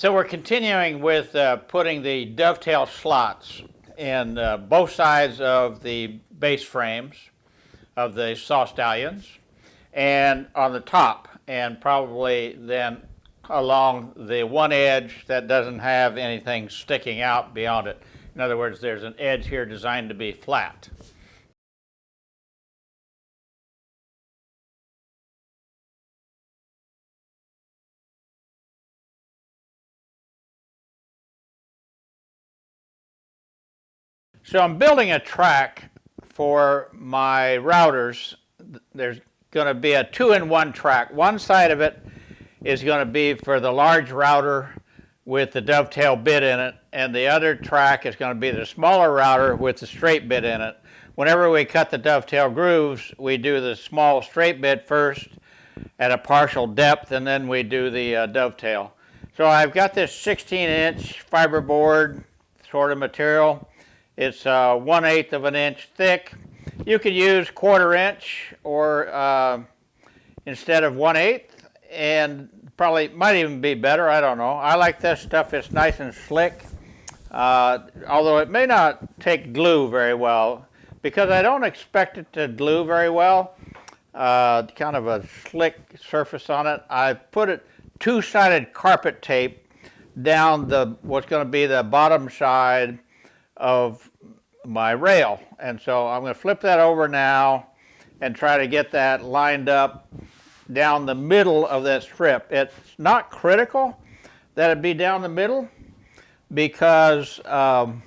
So we're continuing with uh, putting the dovetail slots in uh, both sides of the base frames of the saw stallions and on the top and probably then along the one edge that doesn't have anything sticking out beyond it. In other words, there's an edge here designed to be flat. So I'm building a track for my routers. There's going to be a two-in-one track. One side of it is going to be for the large router with the dovetail bit in it, and the other track is going to be the smaller router with the straight bit in it. Whenever we cut the dovetail grooves, we do the small straight bit first at a partial depth, and then we do the uh, dovetail. So I've got this 16-inch fiberboard sort of material. It's uh, one eighth of an inch thick. You could use quarter inch or uh, instead of one eighth, and probably might even be better. I don't know. I like this stuff. It's nice and slick. Uh, although it may not take glue very well because I don't expect it to glue very well. Uh, kind of a slick surface on it. I put it two-sided carpet tape down the what's going to be the bottom side of my rail. And so I'm going to flip that over now and try to get that lined up down the middle of that strip. It's not critical that it be down the middle because um,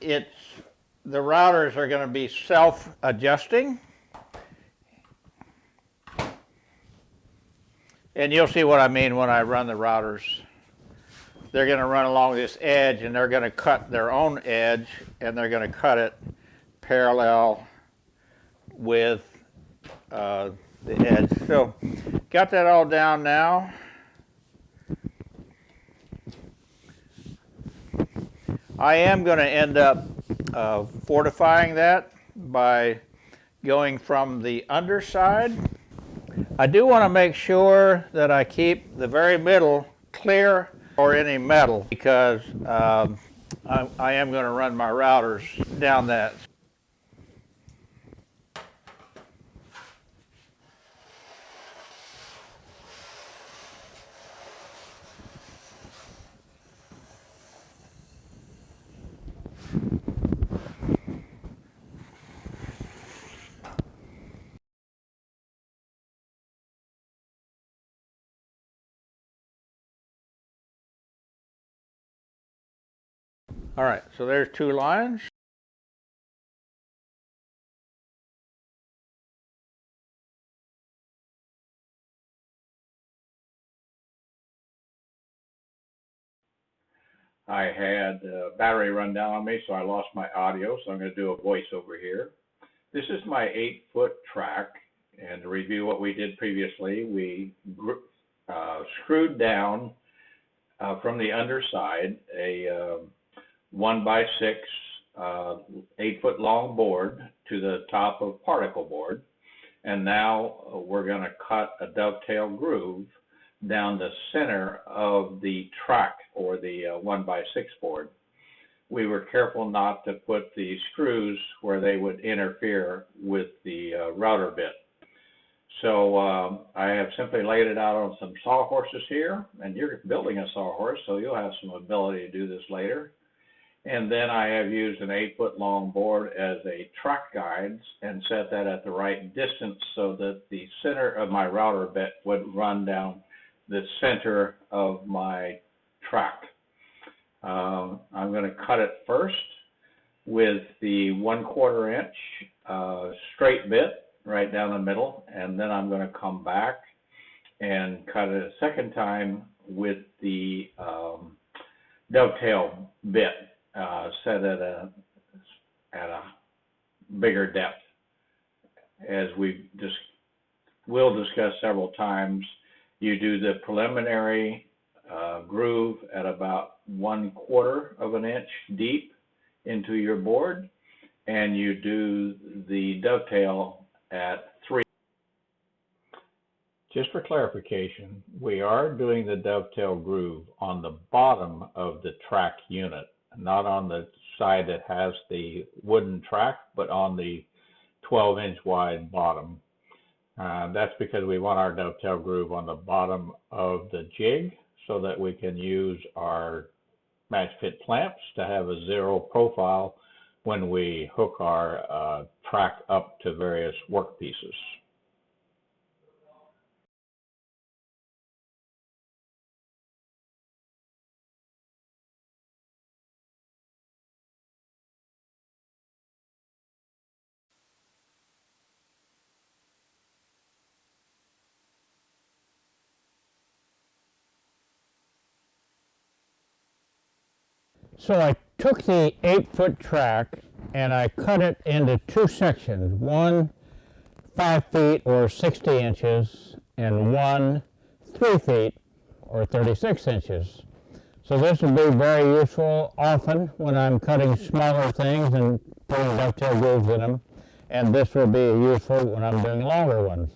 it's the routers are going to be self-adjusting. And you'll see what I mean when I run the routers they're going to run along this edge and they're going to cut their own edge and they're going to cut it parallel with uh, the edge. So got that all down now. I am going to end up uh, fortifying that by going from the underside. I do want to make sure that I keep the very middle clear or any metal because um, I, I am going to run my routers down that. All right, so there's two lines. I had a battery run down on me, so I lost my audio, so I'm going to do a voiceover here. This is my eight foot track, and to review what we did previously, we uh, screwed down uh, from the underside a uh, one by six, uh, eight foot long board to the top of particle board. And now we're going to cut a dovetail groove down the center of the track or the uh, one by six board. We were careful not to put the screws where they would interfere with the uh, router bit. So um, I have simply laid it out on some sawhorses here, and you're building a sawhorse, so you'll have some ability to do this later. And then I have used an eight foot long board as a track guide and set that at the right distance so that the center of my router bit would run down the center of my track. Um, I'm going to cut it first with the one quarter inch uh, straight bit right down the middle and then I'm going to come back and cut it a second time with the um, dovetail bit uh, set at a at a bigger depth. As we just will discuss several times, you do the preliminary uh, groove at about one quarter of an inch deep into your board, and you do the dovetail at three. just for clarification, we are doing the dovetail groove on the bottom of the track unit, not on the side that has the wooden track, but on the 12 inch wide bottom. Uh, that's because we want our dovetail groove on the bottom of the jig so that we can use our match fit clamps to have a zero profile when we hook our uh, track up to various work pieces. So I took the eight foot track and I cut it into two sections, one five feet or 60 inches and one three feet or 36 inches. So this will be very useful often when I'm cutting smaller things and putting dovetail grooves in them. And this will be useful when I'm doing longer ones.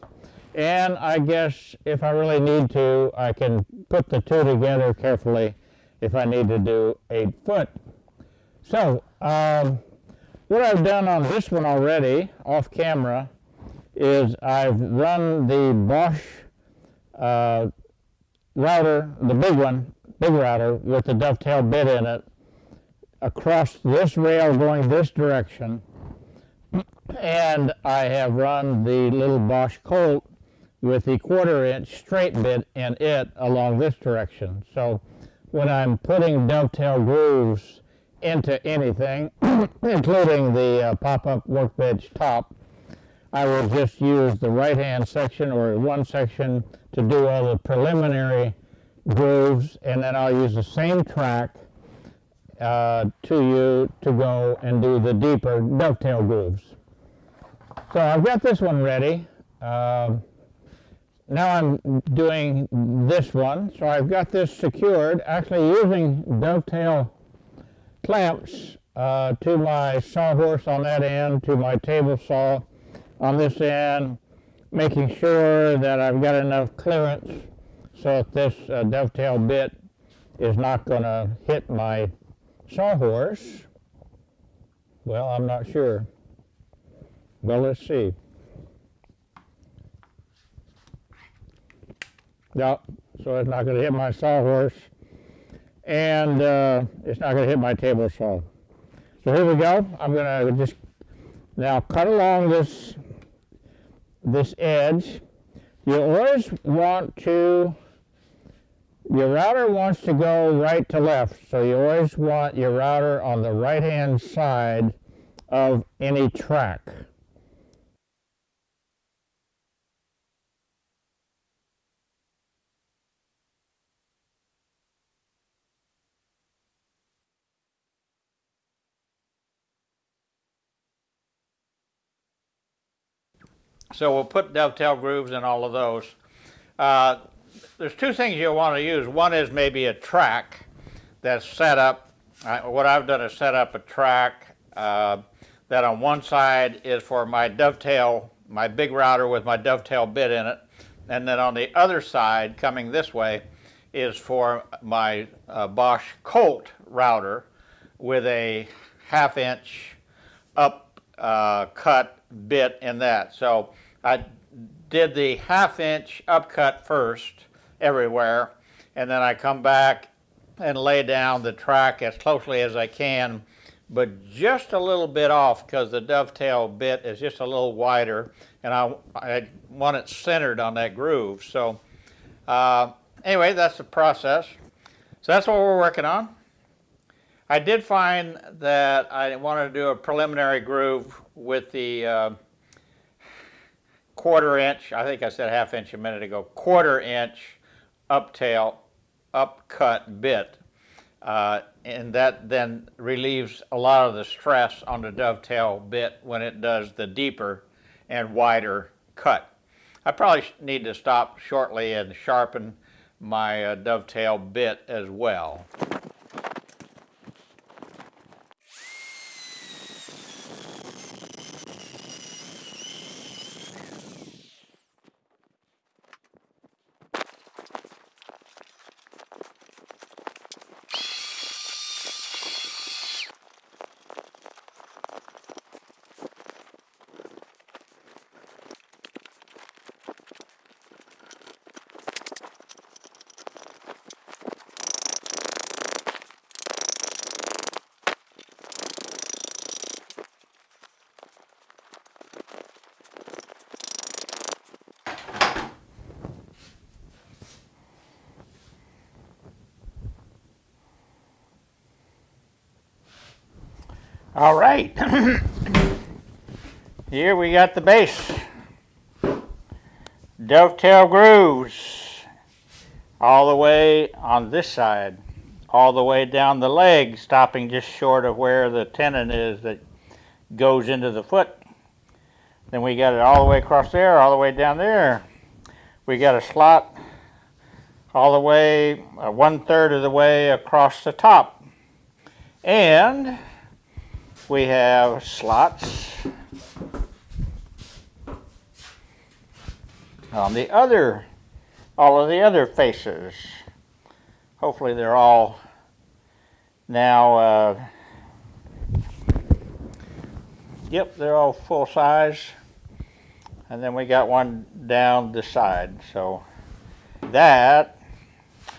And I guess if I really need to, I can put the two together carefully if I need to do eight foot. So, um, what I've done on this one already, off camera, is I've run the Bosch uh, router, the big one, big router, with the dovetail bit in it, across this rail going this direction, and I have run the little Bosch Colt with the quarter inch straight bit in it along this direction. So when I'm putting dovetail grooves into anything, including the uh, pop-up workbench top, I will just use the right-hand section or one section to do all the preliminary grooves, and then I'll use the same track uh, to you to go and do the deeper dovetail grooves. So I've got this one ready. Um, now I'm doing this one. So I've got this secured, actually using dovetail clamps uh, to my sawhorse on that end, to my table saw on this end, making sure that I've got enough clearance so that this uh, dovetail bit is not going to hit my sawhorse. Well, I'm not sure. Well, let's see. No, so it's not going to hit my sawhorse, and uh, it's not going to hit my table saw. So here we go. I'm going to just now cut along this this edge. You always want to. Your router wants to go right to left, so you always want your router on the right hand side of any track. So we'll put dovetail grooves in all of those. Uh, there's two things you'll want to use. One is maybe a track that's set up. Uh, what I've done is set up a track uh, that on one side is for my dovetail, my big router with my dovetail bit in it. And then on the other side, coming this way, is for my uh, Bosch Colt router with a half inch up uh, cut bit in that. So I did the half inch upcut first everywhere, and then I come back and lay down the track as closely as I can, but just a little bit off because the dovetail bit is just a little wider, and I, I want it centered on that groove. So uh, anyway, that's the process. So that's what we're working on. I did find that I wanted to do a preliminary groove with the uh, quarter inch, I think I said half inch a minute ago, quarter inch uptail, upcut bit. Uh, and that then relieves a lot of the stress on the dovetail bit when it does the deeper and wider cut. I probably need to stop shortly and sharpen my uh, dovetail bit as well. All right. Here we got the base. Dovetail grooves all the way on this side, all the way down the leg, stopping just short of where the tenon is that goes into the foot. Then we got it all the way across there, all the way down there. We got a slot all the way, uh, one third of the way across the top. And we have slots on the other, all of the other faces. Hopefully they're all now, uh, yep, they're all full size. And then we got one down the side. So that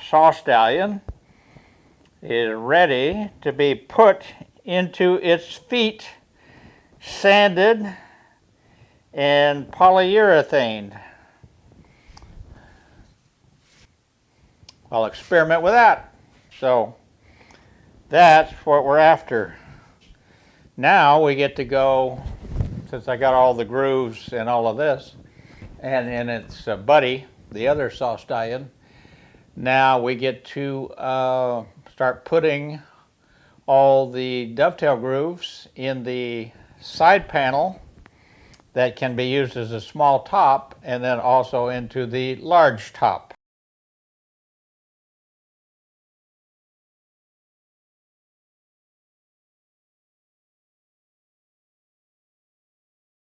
saw stallion is ready to be put into its feet, sanded and polyurethane. I'll experiment with that. So that's what we're after. Now we get to go, since I got all the grooves and all of this, and then its uh, buddy, the other saw stallion, now we get to uh, start putting all the dovetail grooves in the side panel that can be used as a small top and then also into the large top.